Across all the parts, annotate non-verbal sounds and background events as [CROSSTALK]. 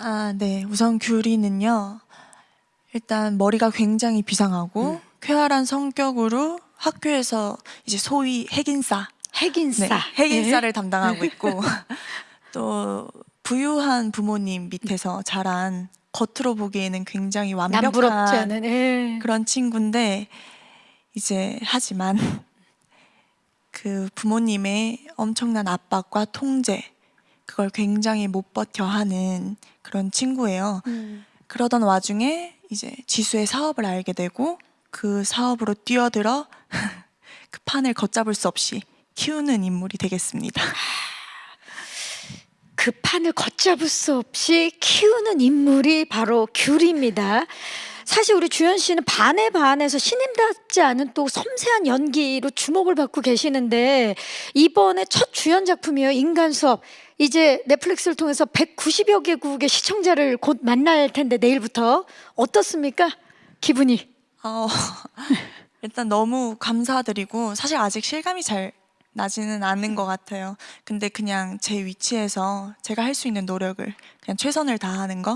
아, 네. 우선 규리는요. 일단 머리가 굉장히 비상하고 음. 쾌활한 성격으로 학교에서 이제 소위 핵인싸, 핵인싸. 네, 핵인싸를 담당하고 [LAUGHS] 있고 또 부유한 부모님 밑에서 자란 겉으로 보기에는 굉장히 완벽한 않은. 예. 그런 친구인데 이제 하지만 그 부모님의 엄청난 압박과 통제 그걸 굉장히 못 버텨 하는 그런 친구예요. 음. 그러던 와중에 이제 지수의 사업을 알게 되고 그 사업으로 뛰어들어 [LAUGHS] 그 판을 걷잡을 수 없이 키우는 인물이 되겠습니다. 그 판을 걷잡을 수 없이 키우는 인물이 바로 귤입니다. 사실 우리 주현 씨는 반에 반해서 신임답지 않은 또 섬세한 연기로 주목을 받고 계시는데 이번에 첫 주연 작품이에요. 인간 수업. 이제 넷플릭스를 통해서 190여 개국의 시청자를 곧 만날 텐데 내일부터 어떻습니까? 기분이. 어, [LAUGHS] 일단 너무 감사드리고 사실 아직 실감이 잘 나지는 않은 것 같아요. 근데 그냥 제 위치에서 제가 할 수 있는 노력을 그냥 최선을 다하는 거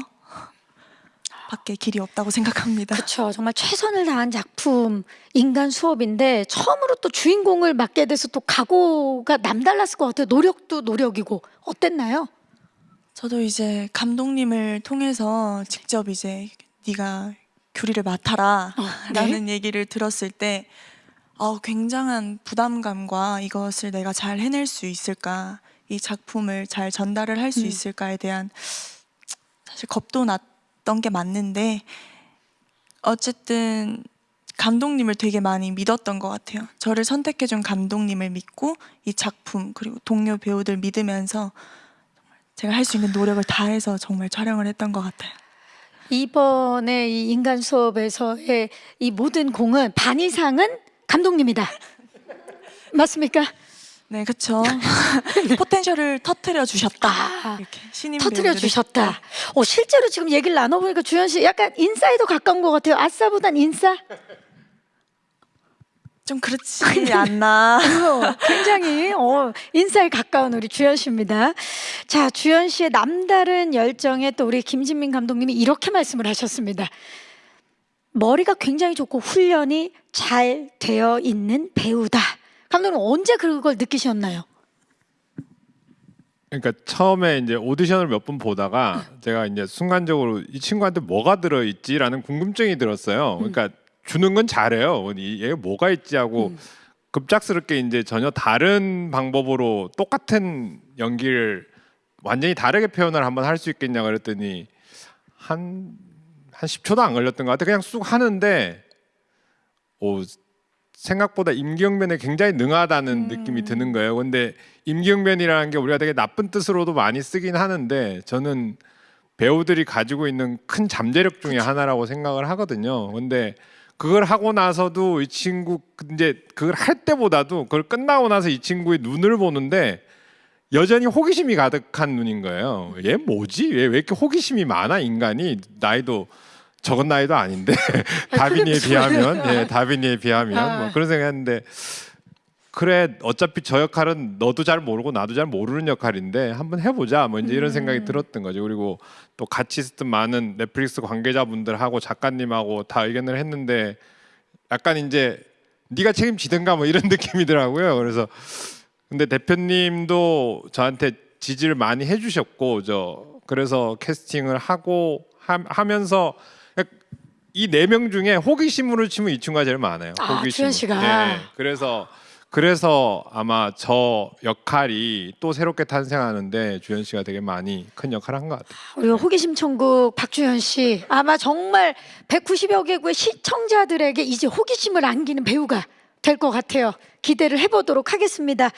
밖에 길이 없다고 생각합니다. 그렇죠. 정말 최선을 다한 작품 인간 수업인데 처음으로 또 주인공을 맡게 돼서 또 각오가 남달랐을 것 같아요. 노력도 노력이고 어땠나요? 저도 이제 감독님을 통해서 직접 이제 네가 규리를 맡아라 어, 라는 얘기를 들었을 때 어, 굉장한 부담감과 이것을 내가 잘 해낼 수 있을까 이 작품을 잘 전달을 할수 음. 있을까에 대한 사실 겁도 났 던 게 맞는데 어쨌든 감독님을 되게 많이 믿었던 것 같아요. 저를 선택해준 감독님을 믿고 이 작품 그리고 동료 배우들 믿으면서 제가 할 수 있는 노력을 다해서 정말 촬영을 했던 것 같아요. 이번에 이 인간 수업에서의 이 모든 공은 반 이상은 감독님이다. 맞습니까? 네, 그렇죠. [LAUGHS] 포텐셜을 터트려 주셨다. 아, 신인 터트려 주셨다. 어, 실제로 지금 얘기를 나눠보니까 주현 씨 약간 인싸에도 가까운 것 같아요. 아싸보단 인싸? 좀 그렇지 [LAUGHS] 않나. 어, 굉장히 어, 인싸에 가까운 우리 주현 씨입니다. 자, 주현 씨의 남다른 열정에 또 우리 김진민 감독님이 이렇게 말씀을 하셨습니다. 머리가 굉장히 좋고 훈련이 잘 되어 있는 배우다. 감독님 언제 그걸 느끼셨나요? 그러니까 처음에 이제 오디션을 몇 번 보다가 제가 이제 순간적으로 이 친구한테 뭐가 들어 있지라는 궁금증이 들었어요. 그러니까 주는 건 잘해요. 이- 얘가 뭐가 있지 하고 음. 급작스럽게 이제 전혀 다른 방법으로 똑같은 연기를 완전히 다르게 표현을 한번 할 수 있겠냐 그랬더니 한 한 10초도 안 걸렸던 것 같아. 그냥 쑥 하는데 오 생각보다 임기응변에 굉장히 능하다는 느낌이 드는 거예요. 근데 임기응변이라는 게 우리가 되게 나쁜 뜻으로도 많이 쓰긴 하는데 저는 배우들이 가지고 있는 큰 잠재력 중에 하나라고 생각을 하거든요. 근데 그걸 하고 나서도 이 친구 이제 그걸 할 때보다도 그걸 끝나고 나서 이 친구의 눈을 보는데 여전히 호기심이 가득한 눈인 거예요. 얘 뭐지? 얘 왜 이렇게 호기심이 많아 인간이 나이도 적은 나이도 아닌데 [LAUGHS] [LAUGHS] 다빈이에 비하면 예 다빈이에 비하면 아. 뭐 그런 생각했는데 그래 어차피 저 역할은 너도 잘 모르고 나도 잘 모르는 역할인데 한번 해보자 뭐 이제 이런 음. 생각이 들었던 거죠 그리고 또 같이 있었던 많은 넷플릭스 관계자분들하고 작가님하고 다 의견을 했는데 약간 이제 네가 책임지든가 뭐 이런 [LAUGHS] 느낌이더라고요 그래서 근데 대표님도 저한테 지지를 많이 해주셨고 저 그래서 캐스팅을 하고 하, 면서 이 네 명 중에 호기심으로 치면 이 친구가 제일 많아요. 아. 주현 씨가. 예, 그래서 그래서 아마 저 역할이 또 새롭게 탄생하는데 주현 씨가 되게 많이 큰 역할을 한 것 같아요. 우리 호기심 천국 박주현 씨 아마 정말 190여 개국의 시청자들에게 이제 호기심을 안기는 배우가 될 것 같아요. 기대를 해보도록 하겠습니다.